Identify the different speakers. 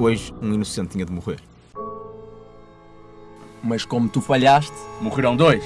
Speaker 1: Hoje, um inocente tinha de morrer.
Speaker 2: Mas como tu falhaste,
Speaker 3: morreram dois.